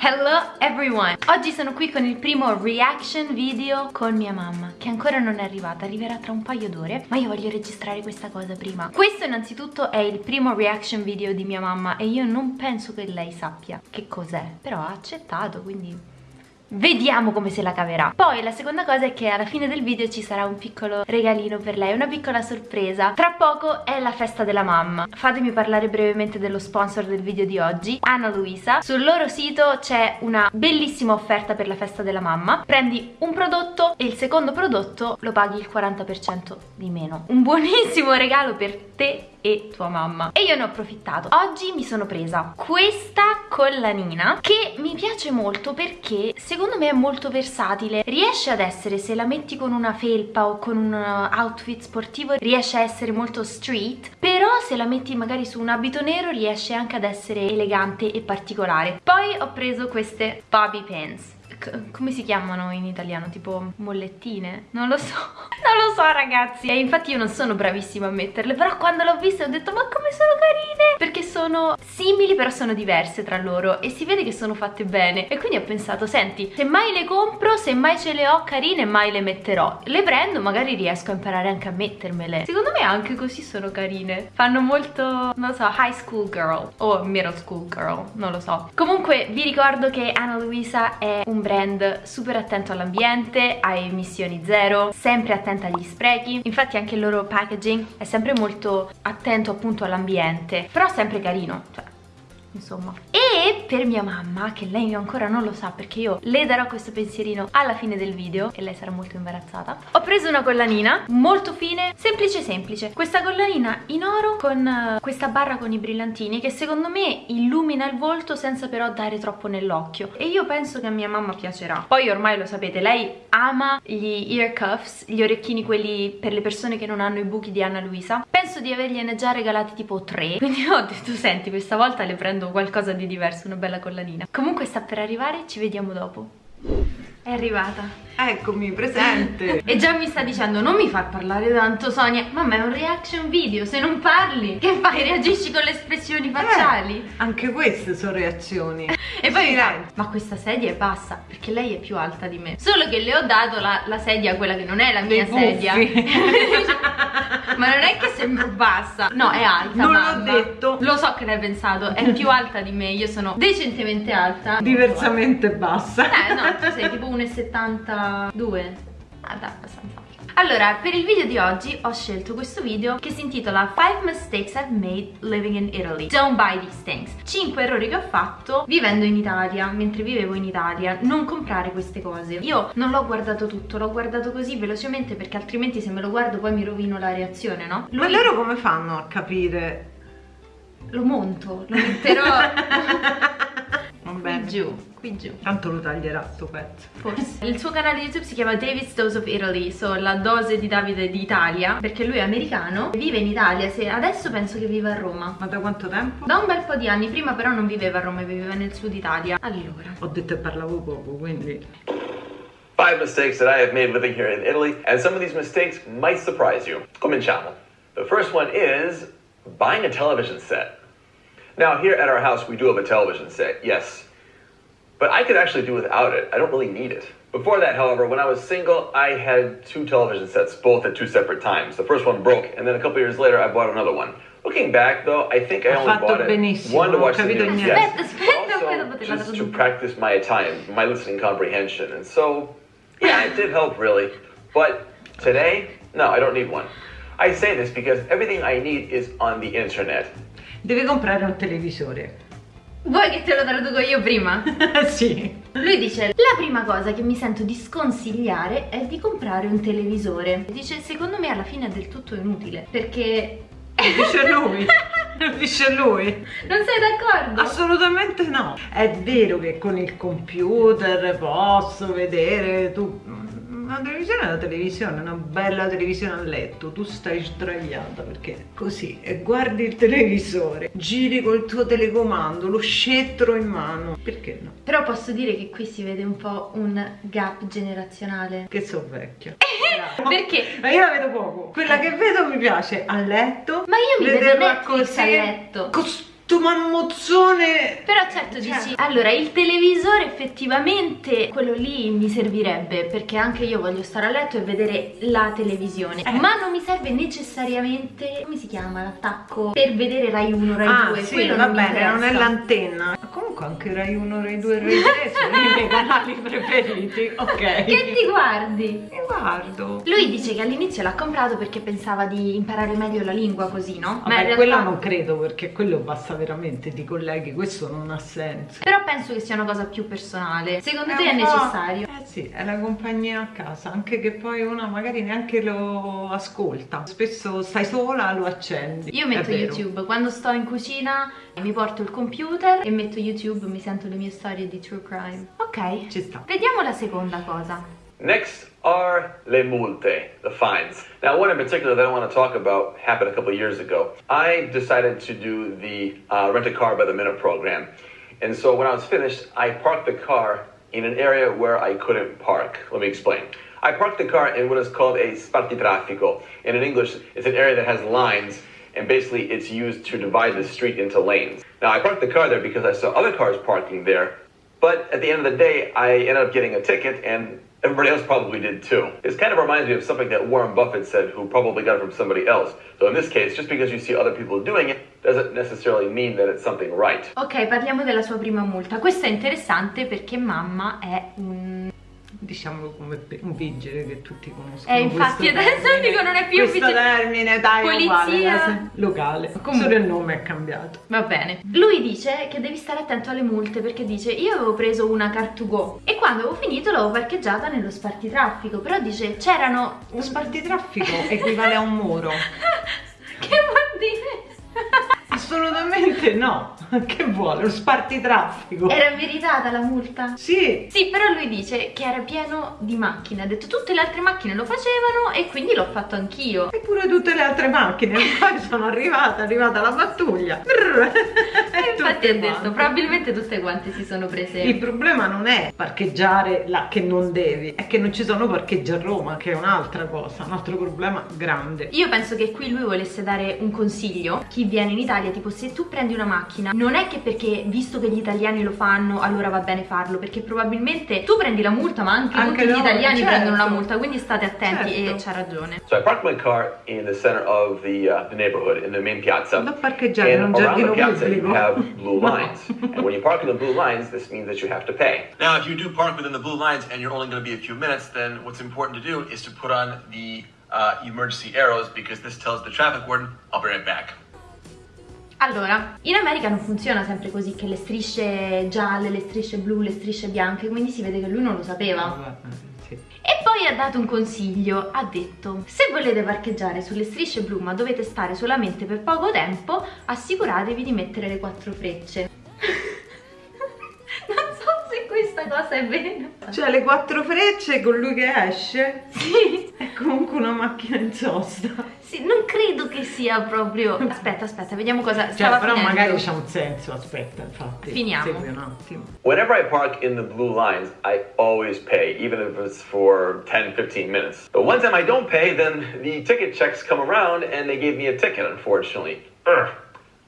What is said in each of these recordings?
Hello everyone! Oggi sono qui con il primo reaction video con mia mamma che ancora non è arrivata, arriverà tra un paio d'ore ma io voglio registrare questa cosa prima Questo innanzitutto è il primo reaction video di mia mamma e io non penso che lei sappia che cos'è però ha accettato quindi Vediamo come se la caverà. Poi la seconda cosa è che alla fine del video ci sarà un piccolo regalino per lei Una piccola sorpresa. Tra poco è la festa della mamma. Fatemi parlare brevemente dello sponsor del video di oggi Anna Luisa. Sul loro sito c'è una bellissima offerta per la festa della mamma. Prendi un prodotto e il secondo prodotto lo paghi il 40% di meno. Un buonissimo regalo per te e tua mamma. E io ne ho approfittato. Oggi mi sono presa questa collanina che mi piace molto perché secondo me è molto versatile. Riesce ad essere se la metti con una felpa o con un uh, outfit sportivo riesce a essere molto street però se la metti magari su un abito nero riesce anche ad essere elegante e particolare. Poi ho preso queste bobby pins come si chiamano in italiano? Tipo mollettine? Non lo so. Non lo so ragazzi. E infatti io non sono bravissima a metterle però quando l'ho vista ho detto ma come sono carine! Perché sono simili però sono diverse tra loro e si vede che sono fatte bene. E quindi ho pensato senti se mai le compro se mai ce le ho carine mai le metterò. Le prendo magari riesco a imparare anche a mettermele. Secondo me anche così sono carine. Fanno molto non lo so high school girl o middle school girl non lo so. Comunque vi ricordo che Anna Luisa è un brand super attento all'ambiente, a emissioni zero, sempre attenta agli sprechi, infatti anche il loro packaging è sempre molto attento appunto all'ambiente, però sempre carino, cioè insomma. E per mia mamma che lei ancora non lo sa perché io le darò questo pensierino alla fine del video e lei sarà molto imbarazzata ho preso una collanina molto fine semplice semplice. Questa collanina in oro con uh, questa barra con i brillantini che secondo me illumina il volto senza però dare troppo nell'occhio. E io penso che a mia mamma piacerà. Poi ormai lo sapete lei ama gli ear cuffs gli orecchini quelli per le persone che non hanno i buchi di Anna Luisa. Penso di avergliene già regalati tipo tre. Quindi ho detto senti questa volta le prendo qualcosa di diverso, una bella collanina. Comunque sta per arrivare, ci vediamo dopo. È arrivata. Eccomi, presente. E già mi sta dicendo non mi far parlare tanto Sonia. Ma ma è un reaction video, se non parli Che fai? Reagisci con le espressioni eh, facciali? Eh, anche queste sono reazioni. E poi mi fa, ma questa sedia è bassa Perché lei è più alta di me. Solo che le ho dato la, la sedia, quella che non è la mia sedia. Ma non è che sembro bassa. No, è alta Non l'ho detto. Lo so che l'hai pensato È più alta di me Io sono decentemente alta. Diversamente bassa. Eh no, tu sei tipo 1,70 due. Ah Guarda, abbastanza. Allora, per il video di oggi ho scelto questo video che si intitola 5 mistakes I've made living in Italy. Don't buy these things. 5 errori che ho fatto vivendo in Italia, mentre vivevo in Italia. Non comprare queste cose. Io non l'ho guardato tutto, l'ho guardato così velocemente perché altrimenti se me lo guardo poi mi rovino la reazione, no? Lui... Ma loro come fanno a capire? Lo monto, lo metterò... Vabbè. giù qui giù Tanto lo taglierà sto pezzo Forse Il suo canale YouTube si chiama David's Dose of Italy So la dose di Davide d'Italia Perché lui è americano Vive in Italia se Adesso penso che viva a Roma Ma da quanto tempo? Da un bel po' di anni Prima però non viveva a Roma Viveva nel sud Italia Allora Ho detto e parlavo poco quindi Five mistakes that I have made living here in Italy, and some of these mistakes might surprise you. Cominciamo. The first one is buying a television set. Now, here at our house, we do have a television set, yes. But I could actually do without it. I don't really need it. Before that, however, when I was single, I had two television sets, both at two separate times. The first one broke, and then a couple years later, I bought another one. Looking back, though, I think I only bought it benissimo. one to watch the news, yes, also just to practice my Italian, my listening comprehension. And so, yeah, it did help, really. But today, no, I don't need one. I say this because everything I need is on the internet. Deve comprare un televisore. Vuoi che te lo traduco io prima? sì. Lui dice, la prima cosa che mi sento di sconsigliare è di comprare un televisore. Dice, secondo me alla fine è del tutto inutile, perché... Dice lui. Dice lui. Non sei d'accordo? Assolutamente no. È vero che con il computer posso vedere tu una televisione è una televisione, una bella televisione a letto, tu stai sdraiata perché così e guardi il televisore, giri col tuo telecomando, lo scettro in mano, perché no? Però posso dire che qui si vede un po' un gap generazionale. Che so vecchia. perché? Ma io la vedo poco. Quella che vedo mi piace a letto. Ma io mi vedo Netflix così, a letto. Cos sto mammozzone Però certo Cioè. dici, allora il televisore effettivamente quello lì mi servirebbe perché anche io voglio stare a letto e vedere la televisione, Eh. ma non mi serve necessariamente, come si chiama l'attacco, per vedere Rai 1, Rai Ah 2, sì, quello va non bene, non è l'antenna Ma comunque anche Rai 1, Rai 2 Rai 3 sono i miei canali preferiti Ok Che ti guardi? Mi guardo Lui dice che all'inizio l'ha comprato perché pensava di imparare meglio la lingua così, no? Vabbè, in realtà- quello non credo perché quello basta veramente di colleghi, questo non ha senso. Però penso che sia una cosa più personale. Secondo te è un po'- necessario? Eh sì, è la compagnia a casa, anche che poi una magari neanche lo ascolta. Spesso stai sola, lo accendi. Io È metto. YouTube, quando sto in cucina mi porto il computer e metto YouTube, mi sento le mie storie di true crime. Ok, Ci sta. vediamo la seconda cosa. Next are le multe, the fines. Now, one in particular that I want to talk about happened a couple years ago. I decided to do the uh, rent a car by the minute program. And so when I was finished, I parked the car in an area where I couldn't park. Let me explain. I parked the car in what is called a spartitraffico. And in English, it's an area that has lines and basically it's used to divide the street into lanes. Now, I parked the car there because I saw other cars parking there, but at the end of the day, I ended up getting a ticket, and everybody else probably did too. This kind of reminds me of something that Warren Buffett said, who probably got it from somebody else. So in this case, just because you see other people doing it doesn't necessarily mean that it's something right. Ok, parliamo della sua prima multa. Questo è interessante perché mamma è un... Diciamolo come un vigile che tutti conoscono. Eh, infatti, adesso termine. dico non è più questo vigile. termine, dai, uguale, Polizia. è se- locale. Comunque. Solo il nome è cambiato. Va bene. Lui dice che devi stare attento alle multe perché dice io avevo preso una car to go e quando avevo finito l'avevo parcheggiata nello spartitraffico, però dice c'erano... Lo spartitraffico equivale a un muro. che vuol dire? Assolutamente no. Che vuole? Lo spartitraffico. Era meritata la multa? Sì, Sì, però lui dice che era pieno di macchine. Ha detto tutte le altre macchine lo facevano e quindi l'ho fatto anch'io. Eppure tutte le altre macchine, poi sono arrivata, è arrivata la pattuglia. E infatti ha detto, probabilmente tutte quante si sono prese. Il problema non è parcheggiare là che non devi, è che non ci sono parcheggi a Roma, che è un'altra cosa, un altro problema grande. Io penso che qui lui volesse dare un consiglio chi viene in Italia, tipo se tu prendi una macchina, non è che perché visto che gli italiani lo fanno, allora va bene farlo, perché probabilmente tu prendi la multa, ma anche, Anche tutti gli loro, italiani certo. prendono la multa, quindi state attenti Certo. e c'ha ragione. So I parked my car in the center of the, uh, the neighborhood, in the main piazza. Da parcheggiare in un giardino piazza you pubblico. have blue lines. and when you park in the blue lines, this means that you have to pay. Now, if you do park within the blue lines and you're only going to be a few minutes, then what's important to do is to put on the uh, emergency arrows because this tells the traffic warden, I'll be right back. Allora, in America non funziona sempre così, che le strisce gialle, le strisce blu, le strisce bianche, quindi si vede che lui non lo sapeva. Sì. E poi ha dato un consiglio, ha detto se volete parcheggiare sulle strisce blu ma dovete stare solamente per poco tempo, assicuratevi di mettere le quattro frecce. non so se questa cosa è vera. Cioè le quattro frecce con lui che esce Sì, è comunque una macchina in sosta. Sì, non credo che sia proprio... Aspetta, aspetta, vediamo cosa Cioè, stava però finendo. magari c'ha un senso, aspetta, infatti. Finiamo. Segui un attimo. Whenever I park in the blue lines, I always pay, even if it's for 10, 15 minutes. But one time I don't pay, then the ticket checks come around and they gave me a ticket, unfortunately. Ugh.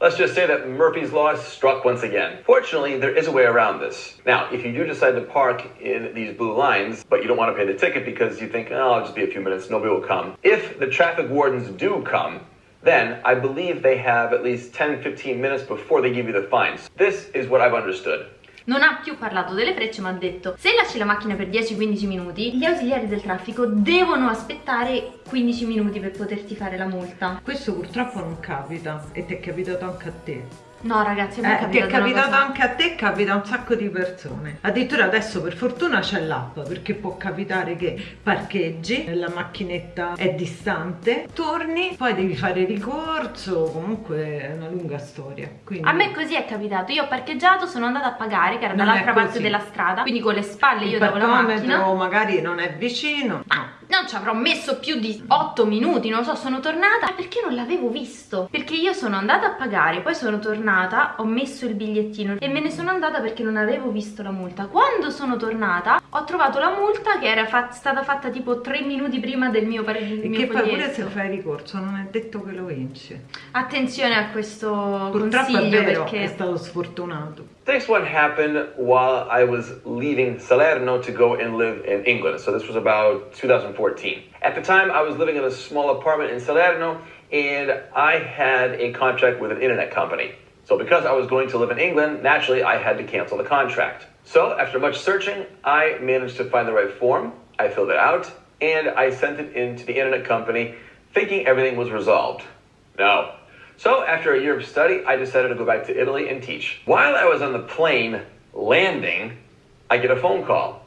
Let's just say that Murphy's Law struck once again. Fortunately, there is a way around this. Now, if you do decide to park in these blue lines, but you don't want to pay the ticket because you think, oh, I'll just be a few minutes, nobody will come. If the traffic wardens do come, then I believe they have at least 10, 15 minutes before they give you the fines. This is what I've understood. Non ha più parlato delle frecce ma ha detto se lasci la macchina per 10-15 minuti gli ausiliari del traffico devono aspettare 15 minuti per poterti fare la multa. Questo purtroppo non capita e ti è capitato anche a te. No ragazzi, Eh, ti è capitato anche a te, capita a un sacco di persone. Addirittura adesso per fortuna c'è l'app perché può capitare che parcheggi, la macchinetta è distante, torni, poi devi fare ricorso, comunque è una lunga storia. Quindi... A me così è capitato, io ho parcheggiato, sono andata a pagare che era dall'altra parte della strada, quindi con le spalle io davo la macchina. magari non è vicino. No. Non ci avrò messo più di 8 minuti non so sono tornata perché non l'avevo visto. Perché io sono andata a pagare poi sono tornata ho messo il bigliettino e me ne sono andata perché non avevo visto la multa. Quando sono tornata ho trovato la multa che era fat stata fatta tipo 3 minuti prima del mio, del e mio che poi pure se fai ricorso non è detto che lo vinci. Attenzione a questo purtroppo è consiglio vero perché è stato sfortunato Next one happened while I was leaving Salerno to go and live in England. So this was about 2014. At the time, I was living in a small apartment in Salerno and I had a contract with an internet company. So because I was going to live in England, naturally I had to cancel the contract. So after much searching, I managed to find the right form. I filled it out and I sent it in to the internet company thinking everything was resolved. No, so after a year of study, I decided to go back to Italy and teach. While I was on the plane landing, I get a phone call.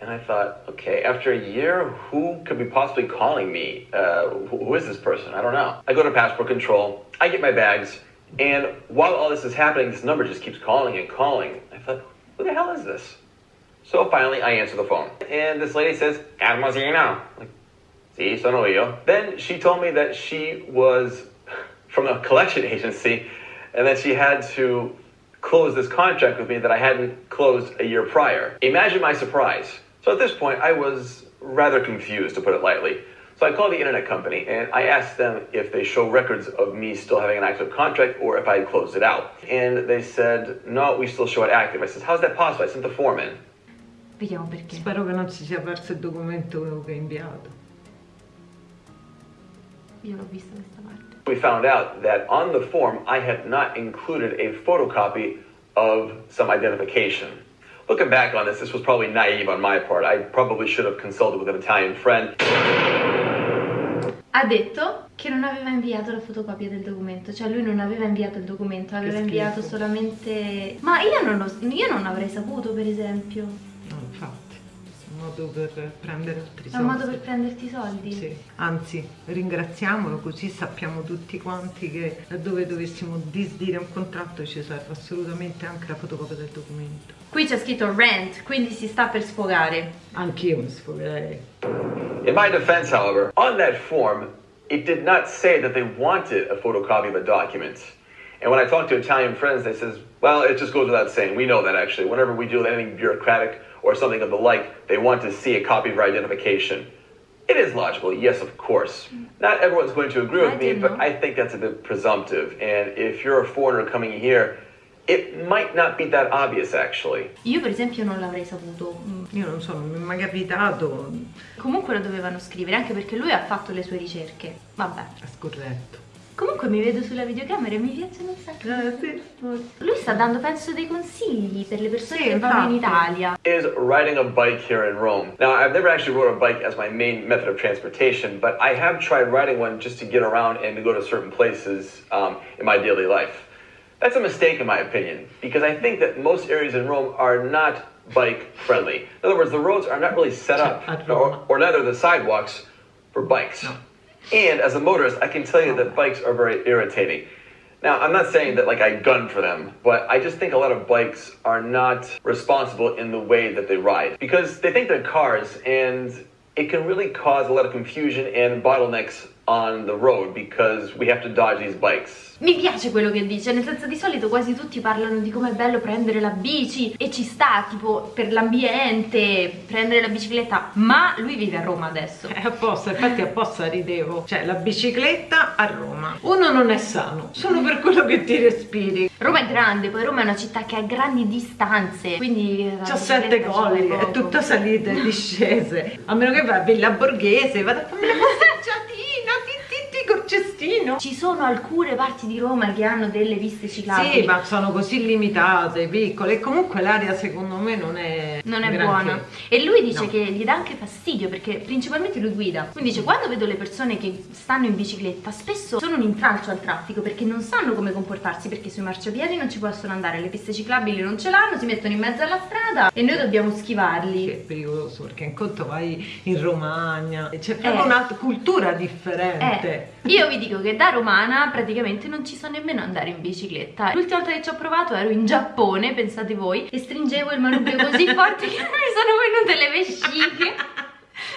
And I thought, okay, after a year, who could be possibly calling me? Uh, who, is this person? I don't know. I go to passport control, I get my bags, and while all this is happening, this number just keeps calling and calling. I thought, who the hell is this? So finally, I answer the phone. And this lady says, Hermosino. Like, si, sono io. Then she told me that she was from a collection agency and then she had to close this contract with me that I hadn't closed a year prior. Imagine my surprise. So at this point, I was rather confused, to put it lightly. So I called the internet company and I asked them if they show records of me still having an active contract or if I had closed it out. And they said, no, we still show it active. I said, how's that possible? I sent the form in. vediamo perché spero che non si sia perso il documento che hai inviato io l'ho vista questa parte We found out that on the form I had not included a photocopy of some identification. Looking back on this, this was probably naive on my part. I probably should have consulted with an Italian friend. ha detto che non aveva inviato la fotocopia del documento cioè lui non aveva inviato il documento aveva inviato solamente ma io non, lo- io non avrei saputo per esempio modo per prendere altri è soldi un modo per prenderti i soldi Sì. Anzi, ringraziamolo così sappiamo tutti quanti che laddove dovessimo disdire un contratto ci serve assolutamente anche la fotocopia del documento. qui c'è scritto rent quindi si sta per sfogare Anch'io mi sfogherei. In my defense, however, on that form, it did not say that they wanted a photocopy of the document. And when I talked to Italian friends, they says, well, it just goes without saying. We know that actually. Whenever we deal with anything bureaucratic or something of the like, they want to see a copy of our identification. It is logical, yes, of course. Not everyone's going to agree with I me, but. I think that's a bit presumptive. And if you're a foreigner coming here, it might not be that obvious actually. io per esempio non l'avrei saputo Mm. Io non so, non mi è mai capitato, comunque lo dovevano scrivere anche perché lui ha fatto le sue ricerche vabbè è scorretto. Comunque mi vedo sulla videocamera e mi piacciono un sacco Eh, sì. lui sta dando penso dei consigli per le persone Sì, che vanno in. Italia is riding a bike here in Rome. Now, I've never actually rode a bike as my main method of transportation, but I have tried riding one just to get around and to go to certain places um, in my daily life. That's a mistake, in my opinion, because I think that most areas in Rome are not bike friendly. In other words, the roads are not really set up, or, or neither the sidewalks for bikes. And as a motorist, I can tell you that bikes are very irritating. Now, I'm not saying that like I gun for them, but I just think a lot of bikes are not responsible in the way that they ride because they think they're cars and it can really cause a lot of confusion and bottlenecks on the road because we have to dodge these bikes. Mi piace quello che dice, nel senso di solito quasi tutti parlano di com'è bello prendere la bici e ci sta, tipo per l'ambiente, prendere la bicicletta, ma lui vive a Roma adesso. È apposta, infatti apposta ridevo. Cioè, la bicicletta a Roma. Uno non è sano, solo per quello che ti respiri. Roma è grande, poi Roma è una città che ha grandi distanze, quindi... C'ha sette colli, è tutta salite e discese. A meno che vai a Villa Borghese, vado a farmi la passeggiatina, ti, ti, cestino. Ci sono alcune parti di Roma che hanno delle piste ciclabili. Sì, ma sono così limitate, piccole. E comunque l'aria secondo me non è Non è granché. buona. E lui dice No. che gli dà anche fastidio perché principalmente lui guida. Quindi dice quando vedo le persone che stanno in bicicletta spesso sono un intralcio al traffico perché non sanno come comportarsi perché sui marciapiedi non ci possono andare, le piste ciclabili non ce l'hanno, si mettono in mezzo alla strada e noi dobbiamo schivarli. Che è pericoloso perché in conto vai in Romagna, c'è proprio Eh. una cultura differente. Eh, io vi dico che da romana praticamente non ci so nemmeno andare in bicicletta. L'ultima volta che ci ho provato ero in Giappone, pensate voi, e stringevo il manubrio così forte che mi sono venute le vesciche.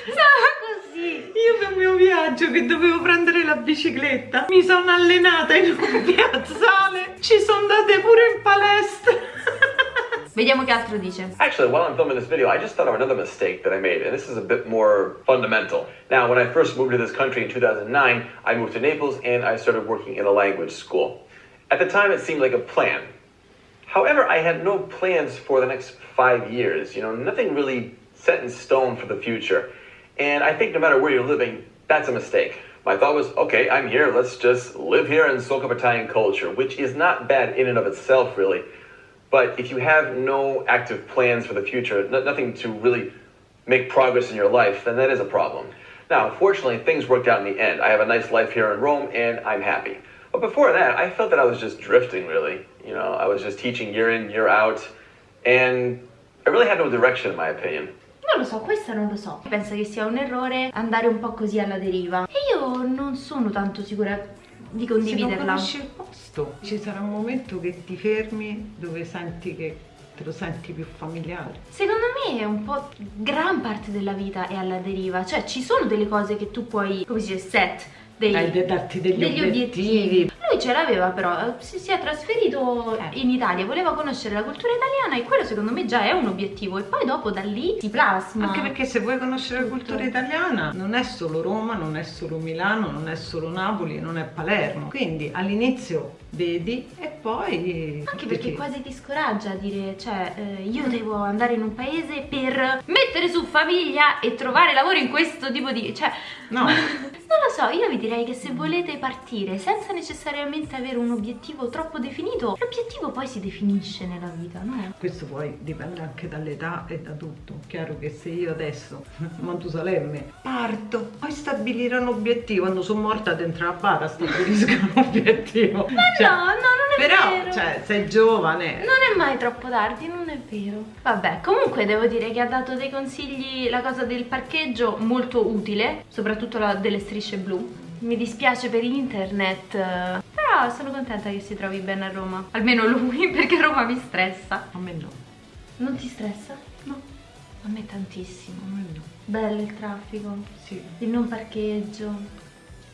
Stava così. Io per il mio viaggio che dovevo prendere la bicicletta mi sono allenata in un piazzale, ci sono andate pure in palestra. Vediamo che altro dice. Actually, while I'm filming this video, I just thought of another mistake that I made, and this is a bit more fundamental. Now, when I first moved to this country in 2009, I moved to Naples and I started working in a language school. At the time, it seemed like a plan. However, I had no plans for the next five years, you know, nothing really set in stone for the future. And I think no matter where you're living, that's a mistake. My thought was, okay, I'm here, let's just live here and soak up Italian culture, which is not bad in and of itself, really. But if you have no active plans for the future, no, nothing to really make progress in your life, then that is a problem. Now, fortunately, things worked out in the end. I have a nice life here in Rome, and I'm happy. But before that, I felt that I was just drifting, really. You know, I was just teaching year in, year out, and I really had no direction, in my opinion. Non lo so, questa non lo so. Penso che sia un errore andare un po' così alla deriva. E io non sono tanto sicura di Se non condividerla. conosci il posto, ci sarà un momento che ti fermi dove senti che te lo senti più familiare. Secondo me è un po' gran parte della vita è alla deriva, cioè ci sono delle cose che tu puoi, come si dice, set, dei, darti degli obiettivi. Lui ce l'aveva però, eh, si, si è trasferito Eh. in Italia, voleva conoscere la cultura italiana e quello secondo me già è un obiettivo e poi dopo da lì si plasma. Anche perché se vuoi conoscere la cultura Tutto. italiana non è solo Roma, non è solo Milano, non è solo Napoli, non è Palermo. Quindi all'inizio vedi e poi... Anche perché ti- quasi ti scoraggia a dire, cioè, eh, io devo andare in un paese per mettere su famiglia e trovare lavoro in questo tipo di... cioè... No. non lo so, io vi direi che se volete partire senza necessariamente avere un obiettivo troppo definito, l'obiettivo poi si definisce nella vita, no? Questo poi dipende anche dall'età e da tutto. Chiaro che se io adesso, Mantusalemme, parto, poi stabilire un obiettivo, quando sono morta dentro la bara stabilisco un obiettivo. Ma Cioè, no, no, non è Però, vero. cioè, sei giovane. Non è mai troppo tardi, non è vero. Vabbè, comunque devo dire che ha dato dei consigli, la cosa del parcheggio, molto utile, soprattutto la delle strisce blu. Mi dispiace per internet, però sono contenta che si trovi bene a Roma. Almeno lui, perché Roma mi stressa. A me no, Non ti stressa? no, A me tantissimo. a me no. Bello il traffico, Sì, il non parcheggio,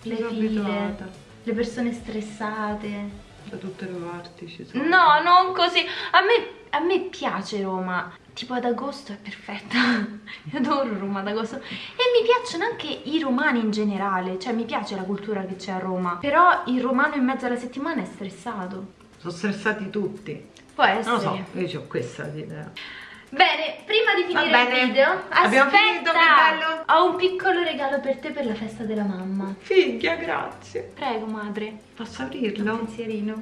le sono file, abituata. le persone stressate. Da tutte le parti ci sono. No, non così. A me, a me piace Roma. Tipo ad agosto è perfetta. Io adoro Roma ad agosto. E mi piacciono anche i romani in generale. Cioè, mi piace la cultura che c'è a Roma. Però il romano in mezzo alla settimana è stressato. Sono stressati tutti. Può Non essere. lo so, io ho questa idea. Bene, prima di finire il video, Abbiamo finito, bello. ho un piccolo regalo per te per la festa della mamma. Figlia, grazie. Prego, madre. Posso Un aprirlo? pensierino.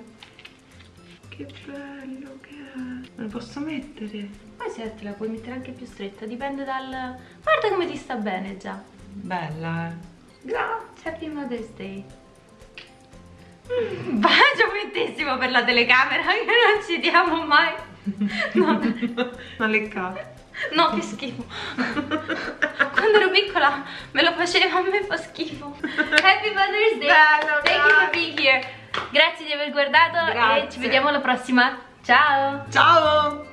Che bello che è. Me lo posso mettere? Poi se te la puoi mettere anche più stretta, dipende dal... Guarda come ti sta bene già. Bella, eh. Grazie, Happy Mother's Day. Mm, Bacio fittissimo per la telecamera che non ci diamo mai. No, Una leccata. no, che schifo. Quando ero piccola me lo faceva, a me fa schifo. Happy Mother's Day. Bello, Thank you for grazie. being here. Grazie di aver guardato e Grazie. ci vediamo alla prossima. Ciao. Ciao!